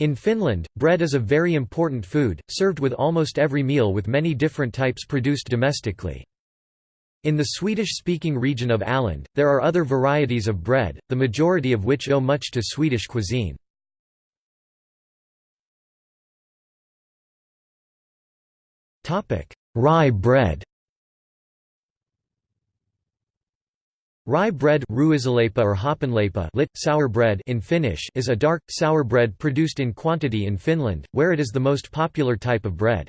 In Finland, bread is a very important food, served with almost every meal with many different types produced domestically. In the Swedish-speaking region of Åland, there are other varieties of bread, the majority of which owe much to Swedish cuisine. Rye bread Rye bread or lit, sour bread in Finnish is a dark, sour bread produced in quantity in Finland, where it is the most popular type of bread.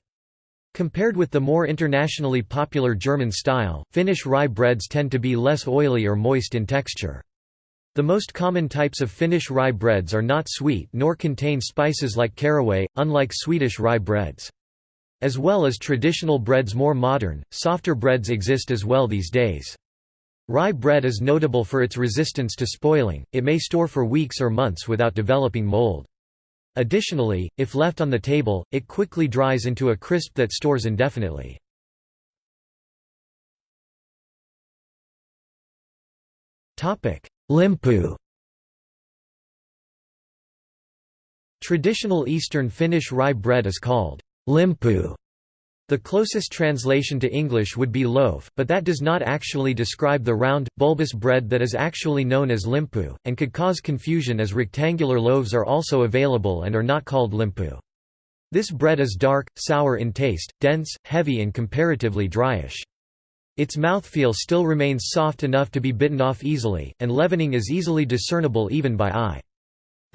Compared with the more internationally popular German style, Finnish rye breads tend to be less oily or moist in texture. The most common types of Finnish rye breads are not sweet nor contain spices like caraway, unlike Swedish rye breads. As well as traditional breads more modern, softer breads exist as well these days. Rye bread is notable for its resistance to spoiling, it may store for weeks or months without developing mold. Additionally, if left on the table, it quickly dries into a crisp that stores indefinitely. Limpu Traditional Eastern Finnish rye bread is called limpu the closest translation to English would be loaf, but that does not actually describe the round, bulbous bread that is actually known as limpu, and could cause confusion as rectangular loaves are also available and are not called limpu. This bread is dark, sour in taste, dense, heavy and comparatively dryish. Its mouthfeel still remains soft enough to be bitten off easily, and leavening is easily discernible even by eye.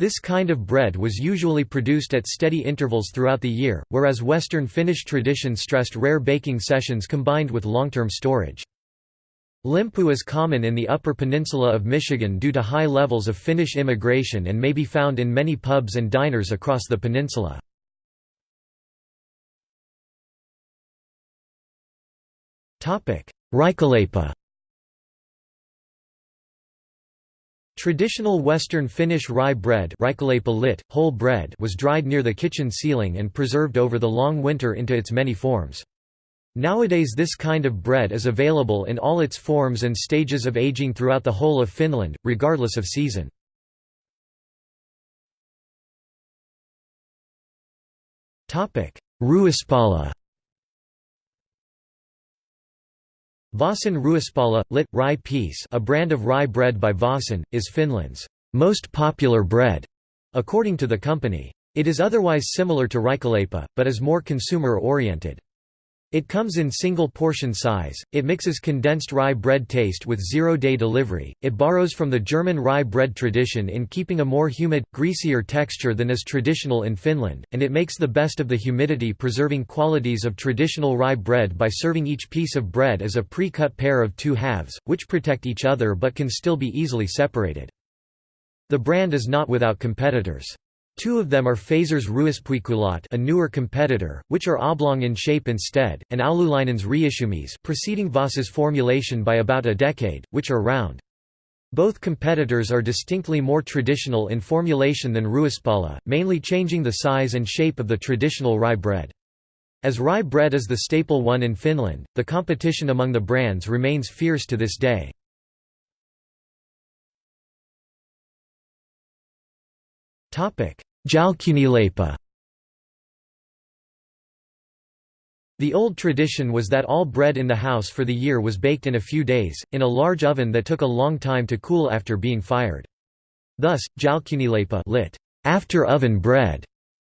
This kind of bread was usually produced at steady intervals throughout the year, whereas Western Finnish tradition stressed rare baking sessions combined with long-term storage. Limpu is common in the Upper Peninsula of Michigan due to high levels of Finnish immigration and may be found in many pubs and diners across the peninsula. Reikäleipä Traditional Western Finnish rye bread lit, whole bread was dried near the kitchen ceiling and preserved over the long winter into its many forms. Nowadays this kind of bread is available in all its forms and stages of aging throughout the whole of Finland, regardless of season. Ruispala Vaasan Ruispala, lit. rye piece a brand of rye bread by Vaasan, is Finland's most popular bread, according to the company. It is otherwise similar to Reikäleipä, but is more consumer-oriented. It comes in single portion size, it mixes condensed rye bread taste with zero-day delivery, it borrows from the German rye bread tradition in keeping a more humid, greasier texture than is traditional in Finland, and it makes the best of the humidity-preserving qualities of traditional rye bread by serving each piece of bread as a pre-cut pair of two halves, which protect each other but can still be easily separated. The brand is not without competitors. Two of them are Fazer's Ruispuikulat a newer competitor, which are oblong in shape instead, and Oululainen's Reissumies preceding Vasa's formulation by about a decade, which are round. Both competitors are distinctly more traditional in formulation than Ruispala, mainly changing the size and shape of the traditional rye bread. As rye bread is the staple one in Finland, the competition among the brands remains fierce to this day. Jälkiuunileipä The old tradition was that all bread in the house for the year was baked in a few days, in a large oven that took a long time to cool after being fired. Thus, jälkiuunileipä lit, after oven bread,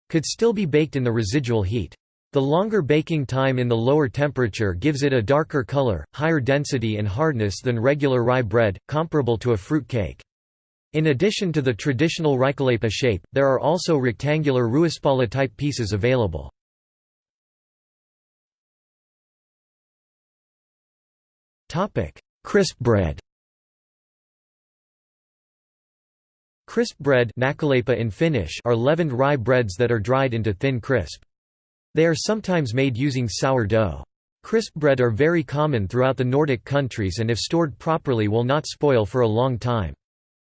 could still be baked in the residual heat. The longer baking time in the lower temperature gives it a darker color, higher density and hardness than regular rye bread, comparable to a fruit cake. In addition to the traditional Reikäleipä shape, there are also rectangular Ruispala-type pieces available. Crisp bread Crisp bread in Finnish are leavened rye breads that are dried into thin crisp. They are sometimes made using sour dough. Crisp bread are very common throughout the Nordic countries and if stored properly will not spoil for a long time.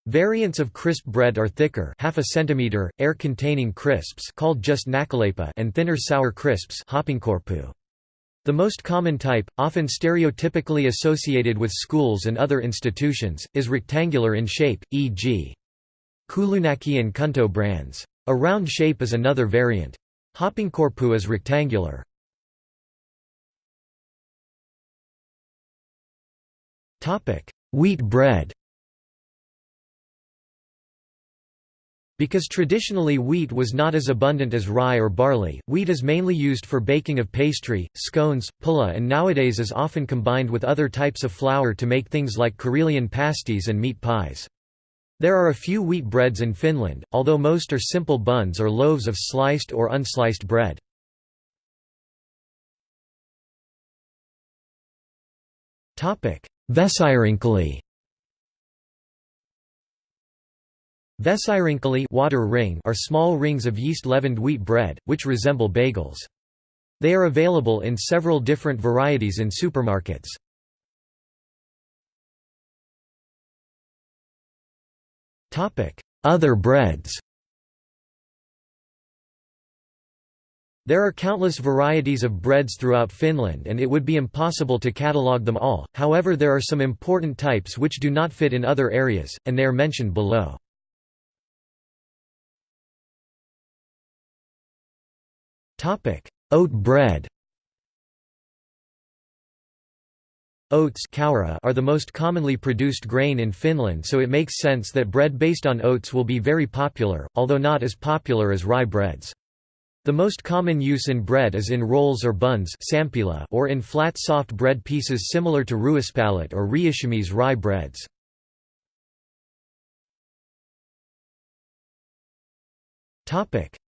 Variants of crisp bread are thicker half a centimeter, air-containing crisps called just nakaleipä and thinner sour crisps The most common type, often stereotypically associated with schools and other institutions, is rectangular in shape, e.g. Kylynaki and Kunto brands. A round shape is another variant. Hapankorppu is rectangular. Wheat bread Because traditionally wheat was not as abundant as rye or barley, wheat is mainly used for baking of pastry, scones, pulla and nowadays is often combined with other types of flour to make things like Karelian pasties and meat pies. There are a few wheat breads in Finland, although most are simple buns or loaves of sliced or unsliced bread. Vesirinkeli Vesirinkeli water ring are small rings of yeast-leavened wheat bread, which resemble bagels. They are available in several different varieties in supermarkets. Other breads There are countless varieties of breads throughout Finland and it would be impossible to catalogue them all, however there are some important types which do not fit in other areas, and they are mentioned below. Oat bread Oats are the most commonly produced grain in Finland so it makes sense that bread based on oats will be very popular, although not as popular as rye breads. The most common use in bread is in rolls or buns or in flat soft bread pieces similar to ruispallet or riihimies rye breads.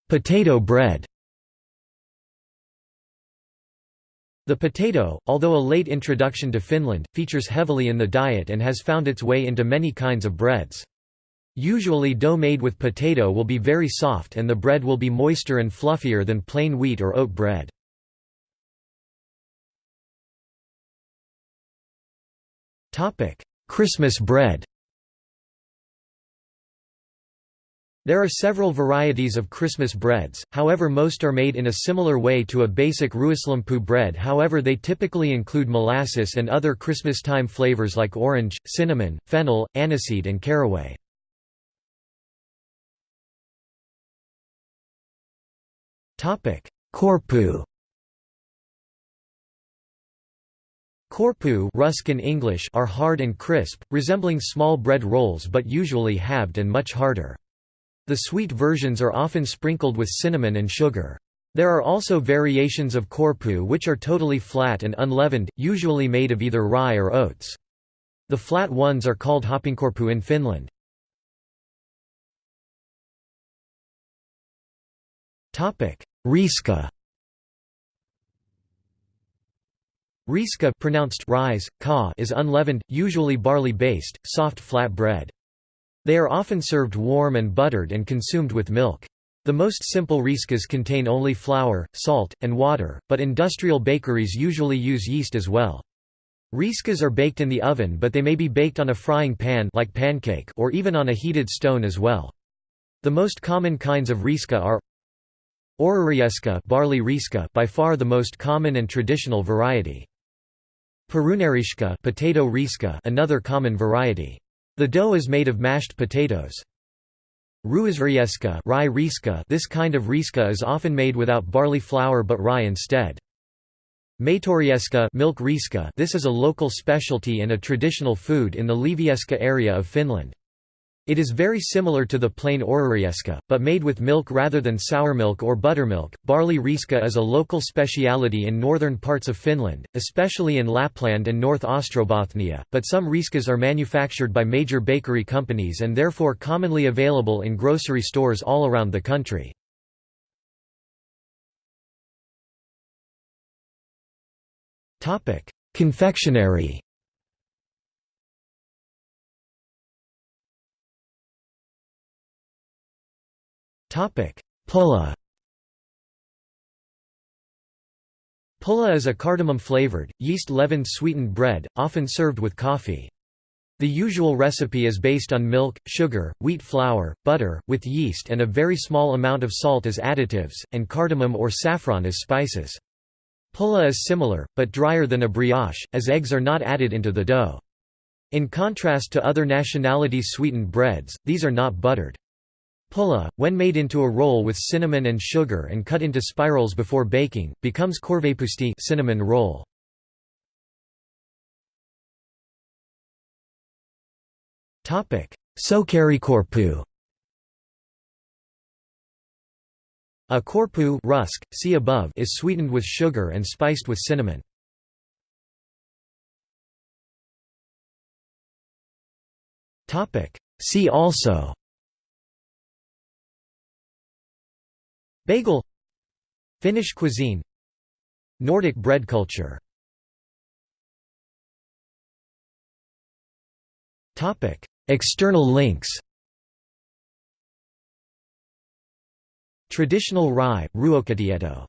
Potato bread The potato, although a late introduction to Finland, features heavily in the diet and has found its way into many kinds of breads. Usually dough made with potato will be very soft and the bread will be moister and fluffier than plain wheat or oat bread. Christmas bread There are several varieties of Christmas breads, however most are made in a similar way to a basic ruislampu bread however they typically include molasses and other Christmas-time flavors like orange, cinnamon, fennel, aniseed and caraway. Korppu Korppu Ruskin English are hard and crisp, resembling small bread rolls but usually halved and much harder. The sweet versions are often sprinkled with cinnamon and sugar. There are also variations of korppu which are totally flat and unleavened, usually made of either rye or oats. The flat ones are called hapankorppu in Finland. Riska Riska pronounced rise, ka is unleavened, usually barley-based, soft flat bread. They are often served warm and buttered and consumed with milk. The most simple riskas contain only flour, salt, and water, but industrial bakeries usually use yeast as well. Riskas are baked in the oven but they may be baked on a frying pan like pancake or even on a heated stone as well. The most common kinds of riska are Ohrarieska barley riska by far the most common and traditional variety. Perunarieska potato riska another common variety. The dough is made of mashed potatoes. Ruisrieska rye riska this kind of riska is often made without barley flour but rye instead. Maitorieska milk riska this is a local specialty and a traditional food in the Liivieska area of Finland. It is very similar to the plain ohrarieska, but made with milk rather than sourmilk or buttermilk. Barley riska is a local speciality in northern parts of Finland, especially in Lapland and North Ostrobothnia, but some riskas are manufactured by major bakery companies and therefore commonly available in grocery stores all around the country. Confectionery Pulla Pulla is a cardamom-flavored, yeast-leavened sweetened bread, often served with coffee. The usual recipe is based on milk, sugar, wheat flour, butter, with yeast and a very small amount of salt as additives, and cardamom or saffron as spices. Pulla is similar, but drier than a brioche, as eggs are not added into the dough. In contrast to other nationalities' sweetened breads, these are not buttered. Pulla, when made into a roll with cinnamon and sugar and cut into spirals before baking, becomes korvapusti cinnamon roll. Sokerikorppu A korppu rusk, see above, is sweetened with sugar and spiced with cinnamon. See also Bagel. Finnish cuisine. Nordic bread culture. External links. Traditional rye, ruokatieto